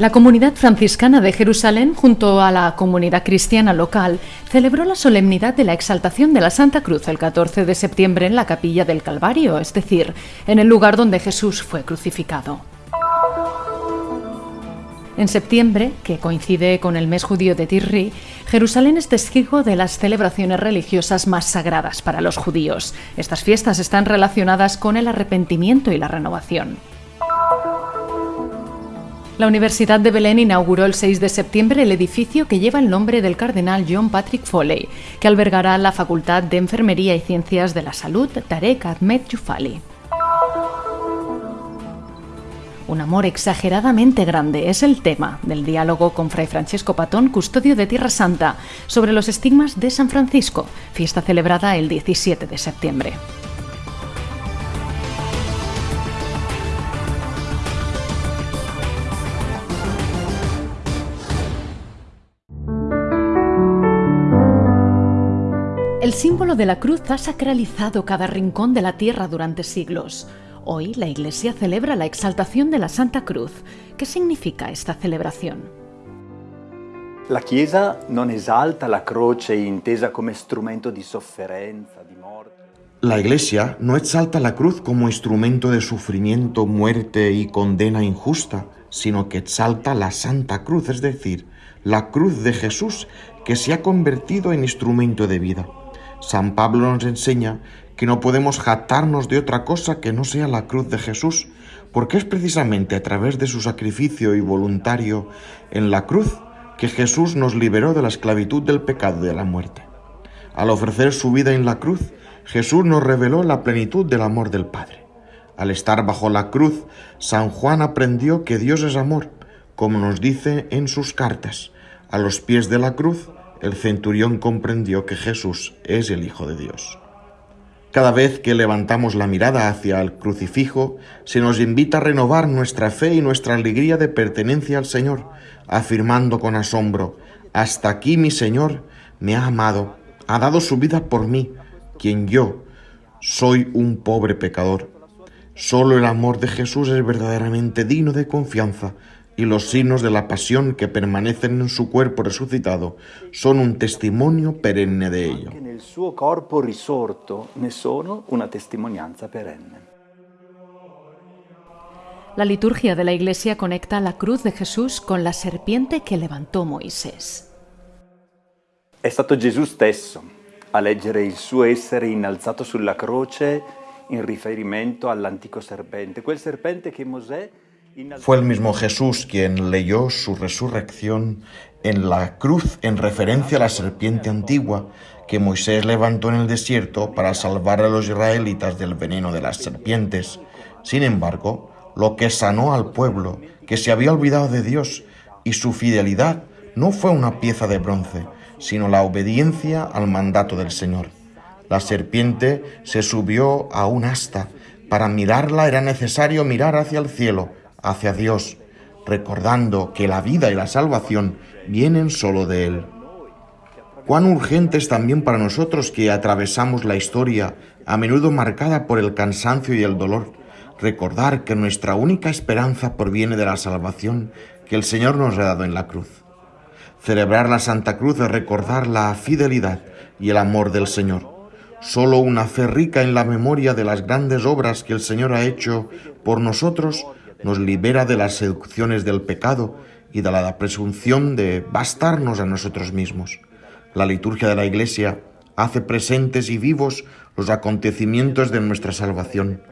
La comunidad franciscana de Jerusalén, junto a la comunidad cristiana local, celebró la solemnidad de la exaltación de la Santa Cruz el 14 de septiembre en la capilla del Calvario, es decir, en el lugar donde Jesús fue crucificado. En septiembre, que coincide con el mes judío de Tirri, Jerusalén es testigo de las celebraciones religiosas más sagradas para los judíos. Estas fiestas están relacionadas con el arrepentimiento y la renovación. La Universidad de Belén inauguró el 6 de septiembre el edificio que lleva el nombre del cardenal John Patrick Foley, que albergará la Facultad de Enfermería y Ciencias de la Salud Tarek Ahmed Yufali. Un amor exageradamente grande es el tema del diálogo con Fray Francesco Patón, custodio de Tierra Santa, sobre los estigmas de San Francisco, fiesta celebrada el 17 de septiembre. El símbolo de la cruz ha sacralizado cada rincón de la tierra durante siglos. Hoy la Iglesia celebra la exaltación de la Santa Cruz. ¿Qué significa esta celebración? La Chiesa non esalta la croce intesa come strumento di sofferenza, di morte. La Iglesia no exalta la cruz como instrumento de sufrimiento, muerte y condena injusta, sino que exalta la Santa Cruz, es decir, la cruz de Jesús que se ha convertido en instrumento de vida. San Pablo nos enseña que no podemos jactarnos de otra cosa que no sea la cruz de Jesús, porque es precisamente a través de su sacrificio y voluntario en la cruz que Jesús nos liberó de la esclavitud del pecado y de la muerte. Al ofrecer su vida en la cruz, Jesús nos reveló la plenitud del amor del Padre. Al estar bajo la cruz, San Juan aprendió que Dios es amor, como nos dice en sus cartas. A los pies de la cruz, el centurión comprendió que Jesús es el Hijo de Dios. Cada vez que levantamos la mirada hacia el crucifijo, se nos invita a renovar nuestra fe y nuestra alegría de pertenencia al Señor, afirmando con asombro, hasta aquí mi Señor me ha amado, ha dado su vida por mí, quien yo soy un pobre pecador. Solo el amor de Jesús es verdaderamente digno de confianza y los signos de la pasión que permanecen en su cuerpo resucitado son un testimonio perenne de ello. En el suo corpo risorto ne sono una testimonianza perenne. La liturgia de la Iglesia conecta la cruz de Jesús con la serpiente que levantó Moisés. È stato Gesù stesso a leggere il suo essere innalzato sulla croce in riferimento all'antico serpente, quel serpente che Mosè Fue el mismo Jesús quien leyó su resurrección en la cruz en referencia a la serpiente antigua que Moisés levantó en el desierto para salvar a los israelitas del veneno de las serpientes. Sin embargo, lo que sanó al pueblo, que se había olvidado de Dios, y su fidelidad no fue una pieza de bronce, sino la obediencia al mandato del Señor. La serpiente se subió a un asta. Para mirarla era necesario mirar hacia el cielo, hacia Dios, recordando que la vida y la salvación vienen solo de Él. Cuán urgente es también para nosotros que atravesamos la historia, a menudo marcada por el cansancio y el dolor, recordar que nuestra única esperanza proviene de la salvación que el Señor nos ha dado en la cruz. Celebrar la Santa Cruz es recordar la fidelidad y el amor del Señor. Solo una fe rica en la memoria de las grandes obras que el Señor ha hecho por nosotros nos libera de las seducciones del pecado y de la presunción de bastarnos a nosotros mismos. La liturgia de la Iglesia hace presentes y vivos los acontecimientos de nuestra salvación.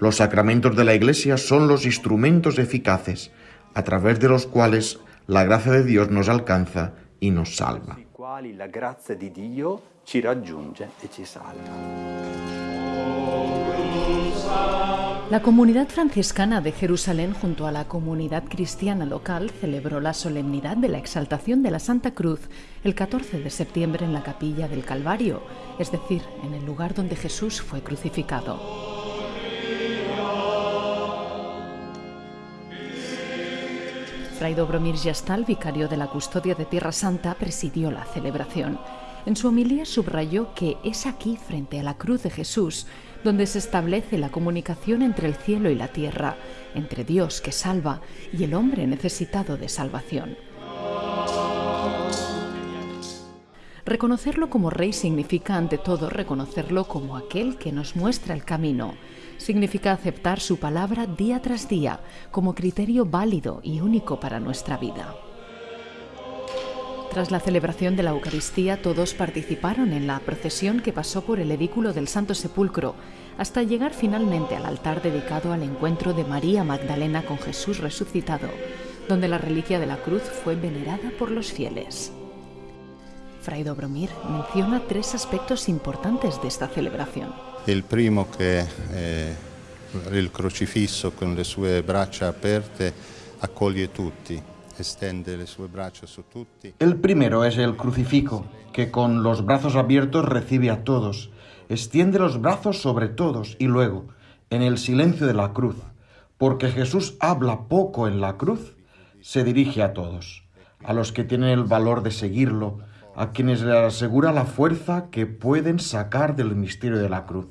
Los sacramentos de la Iglesia son los instrumentos eficaces a través de los cuales la gracia de Dios nos alcanza y nos salva. La comunidad franciscana de Jerusalén junto a la comunidad cristiana local celebró la solemnidad de la exaltación de la Santa Cruz el 14 de septiembre en la capilla del Calvario, es decir, en el lugar donde Jesús fue crucificado. Fray Dobromir Yastal, vicario de la Custodia de Tierra Santa, presidió la celebración. En su homilía subrayó que es aquí, frente a la cruz de Jesús, donde se establece la comunicación entre el cielo y la tierra, entre Dios que salva y el hombre necesitado de salvación. Reconocerlo como rey significa ante todo reconocerlo como aquel que nos muestra el camino. Significa aceptar su palabra día tras día como criterio válido y único para nuestra vida. Tras la celebración de la Eucaristía, todos participaron en la procesión que pasó por el edículo del Santo Sepulcro, hasta llegar finalmente al altar dedicado al encuentro de María Magdalena con Jesús resucitado, donde la reliquia de la cruz fue venerada por los fieles. Fray Dobromir menciona tres aspectos importantes de esta celebración. El primo que eh, el crucifisso con le sue braccia aperte accoglie tutti el primero es el crucifijo, que con los brazos abiertos recibe a todos, extiende los brazos sobre todos y luego, en el silencio de la cruz, porque Jesús habla poco en la cruz, se dirige a todos, a los que tienen el valor de seguirlo, a quienes le asegura la fuerza que pueden sacar del misterio de la cruz,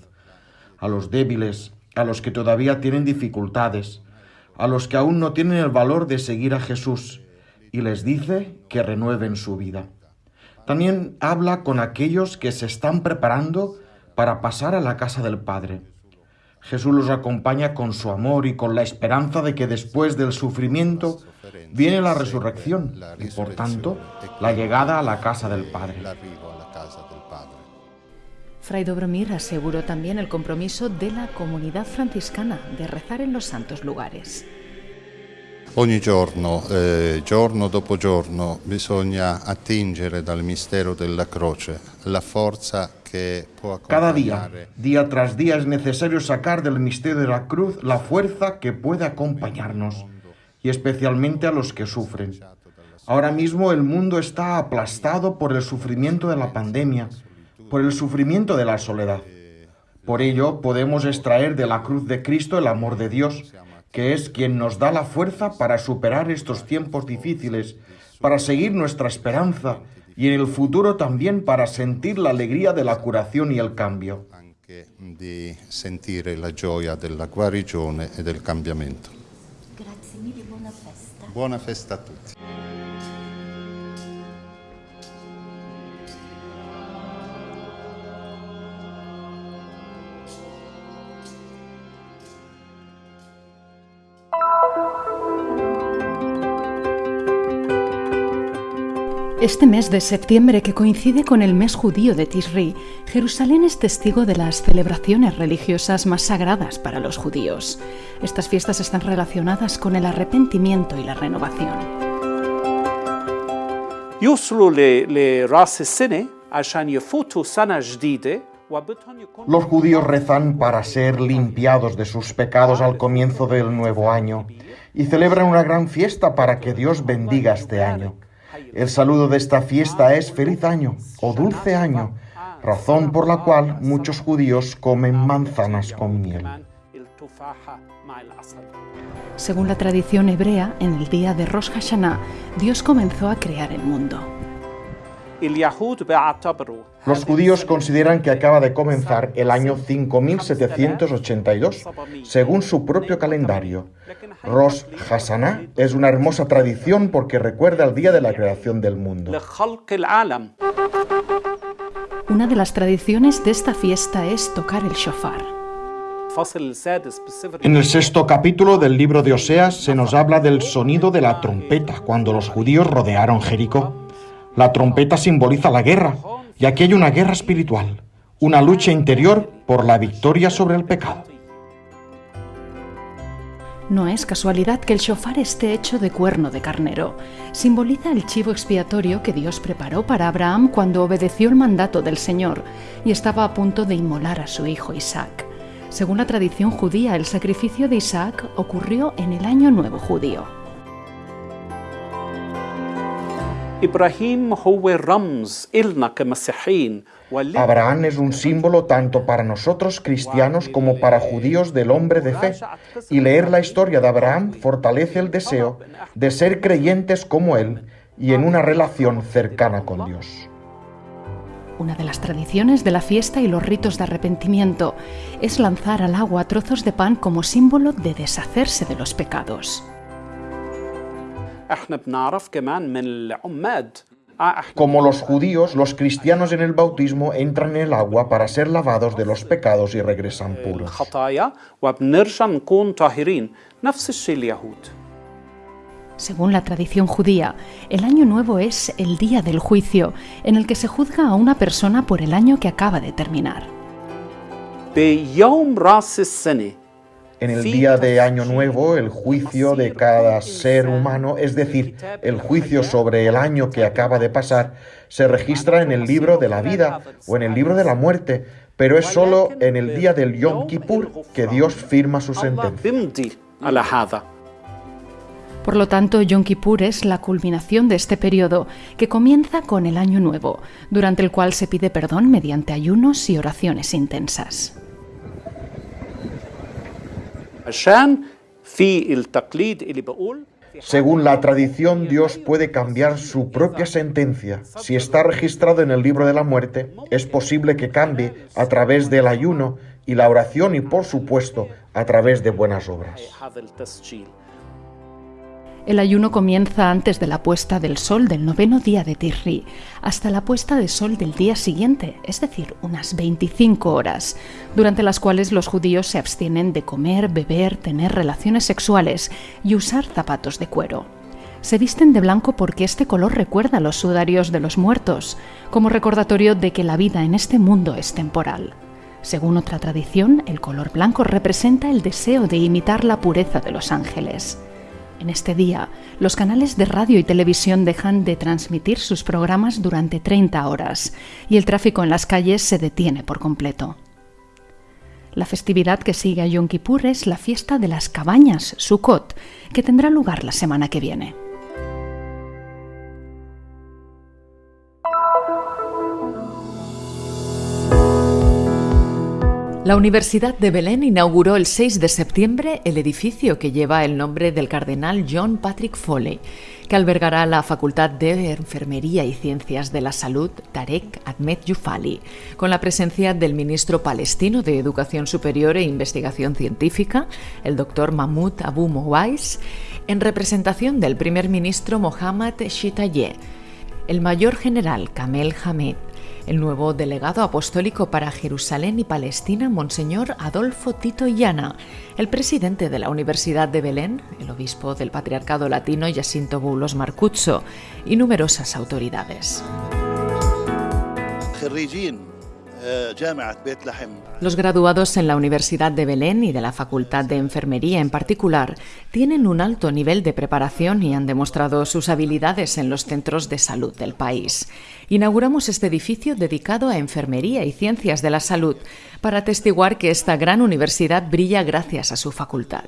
a los débiles, a los que todavía tienen dificultades, a los que aún no tienen el valor de seguir a Jesús y les dice que renueven su vida. También habla con aquellos que se están preparando para pasar a la casa del Padre. Jesús los acompaña con su amor y con la esperanza de que después del sufrimiento viene la resurrección y por tanto la llegada a la casa del Padre. Fray Dobromir aseguró también el compromiso de la comunidad franciscana de rezar en los santos lugares. Ogni giorno, eh, giorno dopo giorno, bisogna attingere dal mistero della croce la forza que può Cada día, día tras día, es necesario sacar del misterio de la cruz la fuerza que puede acompañarnos, y especialmente a los que sufren. Ahora mismo el mundo está aplastado por el sufrimiento de la pandemia, por el sufrimiento de la soledad. Por ello podemos extraer de la cruz de Cristo el amor de Dios, que es quien nos da la fuerza para superar estos tiempos difíciles, para seguir nuestra esperanza y en el futuro también para sentir la alegría de la curación y el cambio. De sentir la gioia della guarigione e del cambiamento. Grazie mille, buona festa. Buona festa a tutti. Este mes de septiembre, que coincide con el mes judío de Tisri, Jerusalén es testigo de las celebraciones religiosas más sagradas para los judíos. Estas fiestas están relacionadas con el arrepentimiento y la renovación. Los judíos rezan para ser limpiados de sus pecados al comienzo del nuevo año y celebran una gran fiesta para que Dios bendiga este año. El saludo de esta fiesta es feliz año o dulce año, razón por la cual muchos judíos comen manzanas con miel. Según la tradición hebrea, en el día de Rosh Hashanah, Dios comenzó a crear el mundo. Los judíos consideran que acaba de comenzar el año 5782, según su propio calendario. Rosh Hashanah es una hermosa tradición porque recuerda el día de la creación del mundo. Una de las tradiciones de esta fiesta es tocar el shofar. En el sexto capítulo del libro de Oseas se nos habla del sonido de la trompeta cuando los judíos rodearon Jericó. La trompeta simboliza la guerra, y aquí hay una guerra espiritual, una lucha interior por la victoria sobre el pecado. No es casualidad que el shofar esté hecho de cuerno de carnero. Simboliza el chivo expiatorio que Dios preparó para Abraham cuando obedeció el mandato del Señor y estaba a punto de inmolar a su hijo Isaac. Según la tradición judía, el sacrificio de Isaac ocurrió en el año nuevo judío. Abraham es un símbolo tanto para nosotros cristianos como para judíos del hombre de fe, y leer la historia de Abraham fortalece el deseo de ser creyentes como él y en una relación cercana con Dios. Una de las tradiciones de la fiesta y los ritos de arrepentimiento es lanzar al agua trozos de pan como símbolo de deshacerse de los pecados. Como los judíos, los cristianos en el bautismo entran en el agua para ser lavados de los pecados y regresan puros. Según la tradición judía, el año nuevo es el día del juicio, en el que se juzga a una persona por el año que acaba de terminar. En el día de Año Nuevo, el juicio de cada ser humano, es decir, el juicio sobre el año que acaba de pasar, se registra en el libro de la vida o en el libro de la muerte, pero es solo en el día del Yom Kippur que Dios firma su sentencia. Por lo tanto, Yom Kippur es la culminación de este periodo, que comienza con el Año Nuevo, durante el cual se pide perdón mediante ayunos y oraciones intensas. Según la tradición, Dios puede cambiar su propia sentencia. Si está registrado en el libro de la muerte, es posible que cambie a través del ayuno y la oración y, por supuesto, a través de buenas obras. El ayuno comienza antes de la puesta del sol del noveno día de Tirri, hasta la puesta de sol del día siguiente, es decir, unas 25 horas, durante las cuales los judíos se abstienen de comer, beber, tener relaciones sexuales y usar zapatos de cuero. Se visten de blanco porque este color recuerda los sudarios de los muertos, como recordatorio de que la vida en este mundo es temporal. Según otra tradición, el color blanco representa el deseo de imitar la pureza de los ángeles. En este día, los canales de radio y televisión dejan de transmitir sus programas durante 30 horas y el tráfico en las calles se detiene por completo. La festividad que sigue a Yom Kippur es la fiesta de las cabañas, Sukkot, que tendrá lugar la semana que viene. La Universidad de Belén inauguró el 6 de septiembre el edificio que lleva el nombre del cardenal John Patrick Foley, que albergará la Facultad de Enfermería y Ciencias de la Salud Tarek Ahmed Yufali, con la presencia del ministro palestino de Educación Superior e Investigación Científica, el doctor Mahmoud Abu Mouais, en representación del primer ministro Mohammad Shitayeh, el mayor general Kamel Hamed, el nuevo delegado apostólico para Jerusalén y Palestina, Monseñor Adolfo Tito Llana, el presidente de la Universidad de Belén, el obispo del Patriarcado Latino Jacinto Boulos Marcuzzo y numerosas autoridades. Los graduados en la Universidad de Belén y de la Facultad de Enfermería en particular tienen un alto nivel de preparación y han demostrado sus habilidades en los centros de salud del país. Inauguramos este edificio dedicado a enfermería y ciencias de la salud para atestiguar que esta gran universidad brilla gracias a su facultad.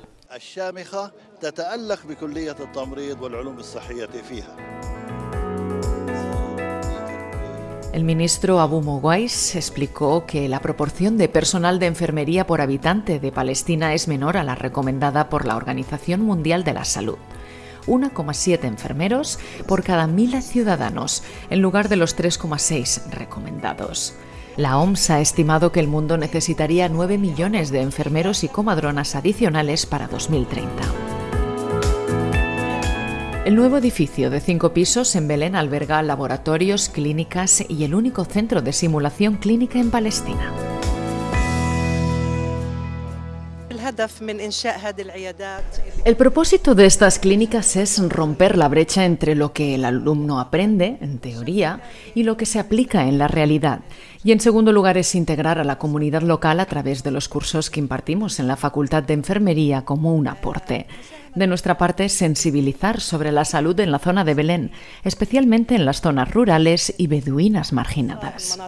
El ministro Abu Mouais explicó que la proporción de personal de enfermería por habitante de Palestina es menor a la recomendada por la Organización Mundial de la Salud. 1,7 enfermeros por cada mil ciudadanos, en lugar de los 3,6 recomendados. La OMS ha estimado que el mundo necesitaría 9 millones de enfermeros y comadronas adicionales para 2030. El nuevo edificio de cinco pisos en Belén alberga laboratorios, clínicas y el único centro de simulación clínica en Palestina. El propósito de estas clínicas es romper la brecha entre lo que el alumno aprende, en teoría, y lo que se aplica en la realidad. Y en segundo lugar es integrar a la comunidad local a través de los cursos que impartimos en la Facultad de Enfermería como un aporte. De nuestra parte, sensibilizar sobre la salud en la zona de Belén, especialmente en las zonas rurales y beduinas marginadas.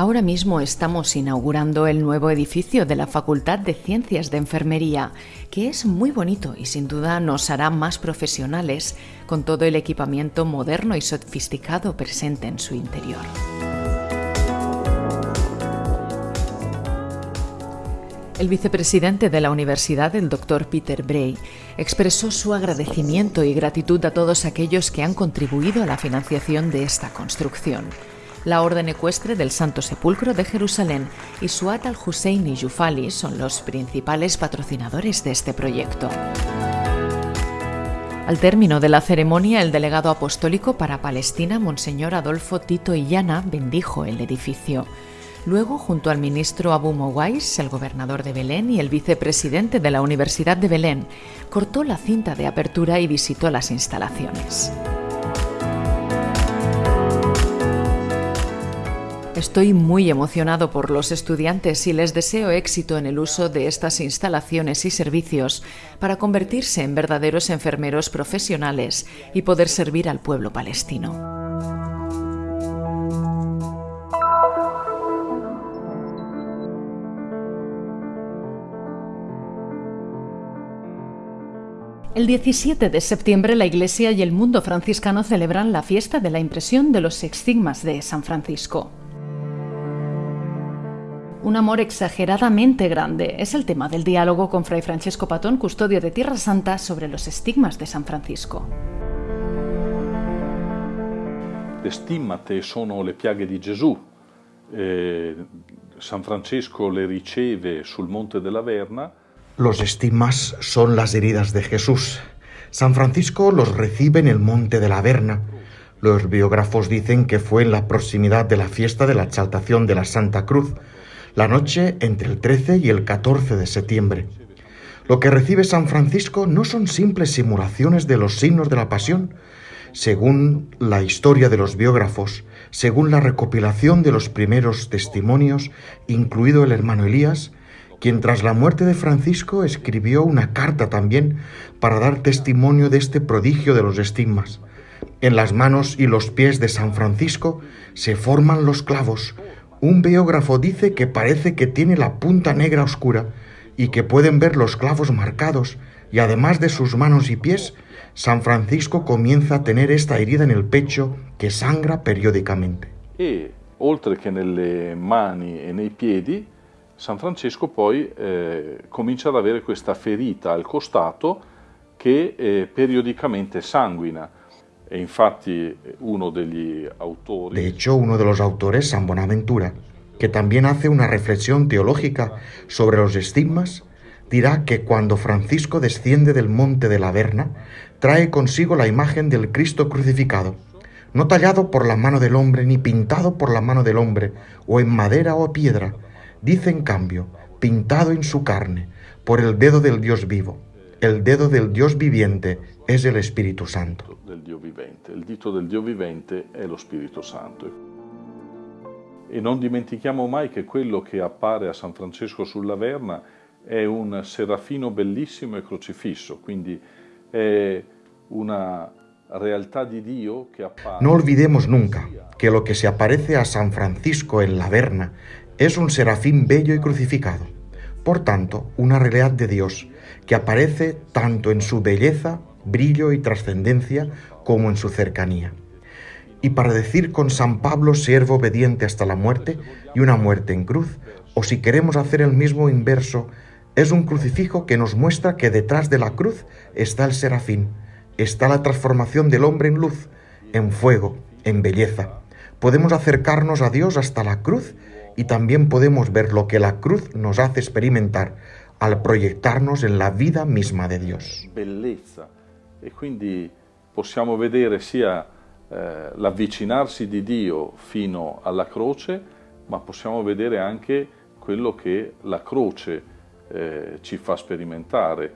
Ahora mismo estamos inaugurando el nuevo edificio de la Facultad de Ciencias de Enfermería, que es muy bonito y sin duda nos hará más profesionales con todo el equipamiento moderno y sofisticado presente en su interior. El vicepresidente de la universidad, el doctor Peter Bray, expresó su agradecimiento y gratitud a todos aquellos que han contribuido a la financiación de esta construcción. La Orden Ecuestre del Santo Sepulcro de Jerusalén y Suat al-Hussein y Yufali son los principales patrocinadores de este proyecto. Al término de la ceremonia, el delegado apostólico para Palestina, Monseñor Adolfo Tito Illana, bendijo el edificio. Luego, junto al ministro Abu Mowais, el gobernador de Belén y el vicepresidente de la Universidad de Belén, cortó la cinta de apertura y visitó las instalaciones. Estoy muy emocionado por los estudiantes y les deseo éxito en el uso de estas instalaciones y servicios para convertirse en verdaderos enfermeros profesionales y poder servir al pueblo palestino. El 17 de septiembre la Iglesia y el mundo franciscano celebran la fiesta de la impresión de los estigmas de San Francisco. Un amor exageradamente grande es el tema del diálogo con Fray Francesco Patón, custodio de Tierra Santa, sobre los estigmas de San Francisco. Le stimmate sono le piaghe di Gesù. Eh, San Francesco le riceve sul Monte della Verna Los estigmas son las heridas de Jesús. San Francisco los recibe en el monte de la Verna. Los biógrafos dicen que fue en la proximidad de la fiesta de la exaltación de la Santa Cruz, la noche entre el 13 y el 14 de septiembre. Lo que recibe San Francisco no son simples simulaciones de los signos de la pasión. Según la historia de los biógrafos, según la recopilación de los primeros testimonios, incluido el hermano Elías, quien tras la muerte de Francisco escribió una carta también para dar testimonio de este prodigio de los estigmas. En las manos y los pies de San Francisco se forman los clavos. Un biógrafo dice que parece que tiene la punta negra oscura y que pueden ver los clavos marcados, y además de sus manos y pies, San Francisco comienza a tener esta herida en el pecho que sangra periódicamente. E, oltre che nelle mani e nei piedi, San Francesco poi eh, comincia ad avere questa ferita al costato che eh, periodicamente sanguina. De hecho, uno de los autores, San Bonaventura, que también hace una reflexión teológica sobre los estigmas, dirá que cuando Francisco desciende del monte de la Verna, trae consigo la imagen del Cristo crucificado, no tallado por la mano del hombre ni pintado por la mano del hombre, o en madera o piedra, dice en cambio, pintado en su carne, por el dedo del Dios vivo. El dedo del Dios viviente es el Espíritu Santo. Del Dio vivente. Il dito del Dio vivente è lo Spirito Santo. E non dimentichiamo mai che quello che appare a San Francesco sulla Verna è un serafino bellissimo e crocifisso, quindi è una realtà di Dio che appare. No olvidemos nunca que lo que se aparece a San Francisco en la Verna es un serafín bello y crucificado, por tanto, una realidad de Dios que aparece tanto en su belleza, brillo y trascendencia como en su cercanía. Y para decir con San Pablo, siervo obediente hasta la muerte y una muerte en cruz, o si queremos hacer el mismo inverso, es un crucifijo que nos muestra que detrás de la cruz está el serafín, está la transformación del hombre en luz, en fuego, en belleza. Podemos acercarnos a Dios hasta la cruz y también podemos ver lo que la cruz nos hace experimentar al proyectarnos en la vida misma de Dios. Bellezza e quindi possiamo vedere sia eh, l'avvicinarsi di Dio fino alla croce, ma possiamo vedere anche quello che la croce eh, ci fa sperimentare,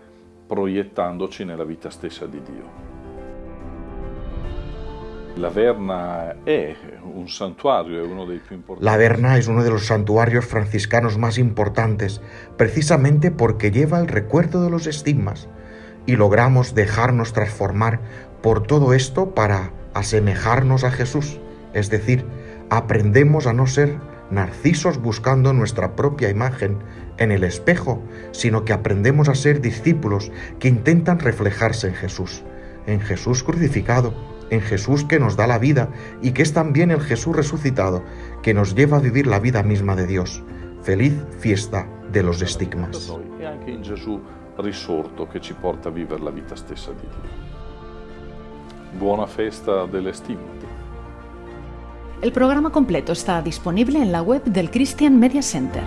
proiettandoci nella vita stessa di Dio. La Verna es uno de los santuarios franciscanos más importantes, precisamente porque lleva el recuerdo de los estigmas, y logramos dejarnos transformar por todo esto para asemejarnos a Jesús, es decir, aprendemos a no ser narcisos buscando nuestra propia imagen en el espejo, sino que aprendemos a ser discípulos que intentan reflejarse en Jesús, en Jesús crucificado, en Jesús que nos da la vida y que es también el Jesús resucitado que nos lleva a vivir la vida misma de Dios. Feliz fiesta de los estigmas. Che ci porta a vivere la vita stessa di Dio. Buona festa delle stigmate. El programa completo está disponible en la web del Christian Media Center.